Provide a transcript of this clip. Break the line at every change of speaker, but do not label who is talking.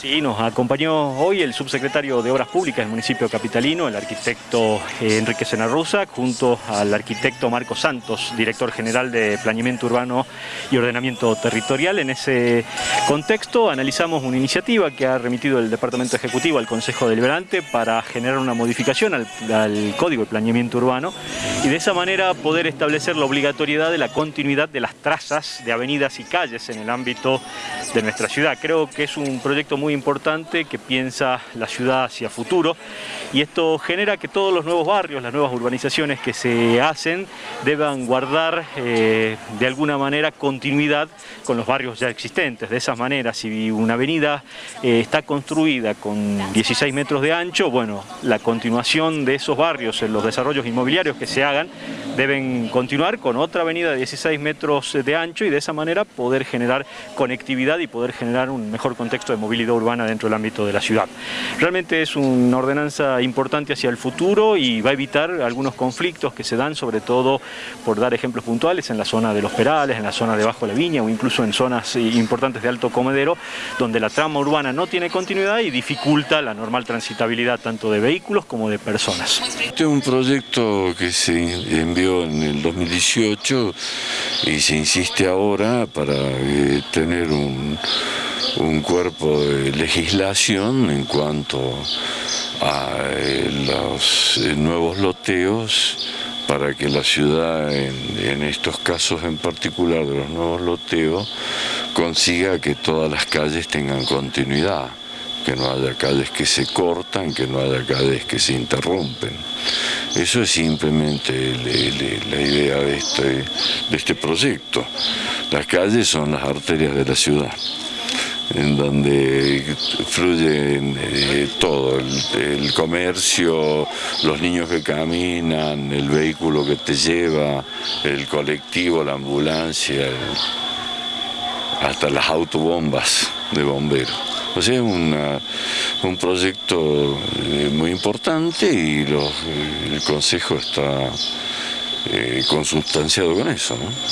Sí, nos acompañó hoy el subsecretario de Obras Públicas del municipio capitalino, el arquitecto eh, Enrique Senarruza, junto al arquitecto Marco Santos, director general de Planeamiento Urbano y Ordenamiento Territorial. En ese contexto analizamos una iniciativa que ha remitido el Departamento Ejecutivo al Consejo Deliberante para generar una modificación al, al Código de Planeamiento Urbano y de esa manera poder establecer la obligatoriedad de la continuidad de las trazas de avenidas y calles en el ámbito de nuestra ciudad. Creo que es un proyecto muy importante que piensa la ciudad hacia futuro y esto genera que todos los nuevos barrios, las nuevas urbanizaciones que se hacen deban guardar eh, de alguna manera continuidad con los barrios ya existentes. De esa manera, si una avenida eh, está construida con 16 metros de ancho, bueno, la continuación de esos barrios en los desarrollos inmobiliarios que se hagan deben continuar con otra avenida de 16 metros de ancho y de esa manera poder generar conectividad y poder generar un mejor contexto de movilidad urbana dentro del ámbito de la ciudad. Realmente es una ordenanza importante hacia el futuro y va a evitar algunos conflictos que se dan, sobre todo por dar ejemplos puntuales en la zona de los Perales, en la zona de Bajo la Viña o incluso en zonas eh, importantes de Alto Comedero, donde la trama urbana no tiene continuidad y dificulta la normal transitabilidad tanto de vehículos como de personas.
Este es un proyecto que se envió en el 2018 y se insiste ahora para eh, tener un un cuerpo de legislación en cuanto a eh, los eh, nuevos loteos para que la ciudad, en, estos casos en particular de los nuevos loteos, consiga que todas las calles tengan continuidad, que no haya calles que se cortan, que no haya calles que se interrumpen. Eso es simplemente la idea de este, de este proyecto. Las calles son las arterias de la ciudad en donde fluye eh, todo, el, comercio, los niños que caminan, el vehículo que te lleva, el colectivo, la ambulancia, hasta las autobombas de bomberos. O sea, es un proyecto eh, muy importante y el Consejo está eh, consustanciado con eso.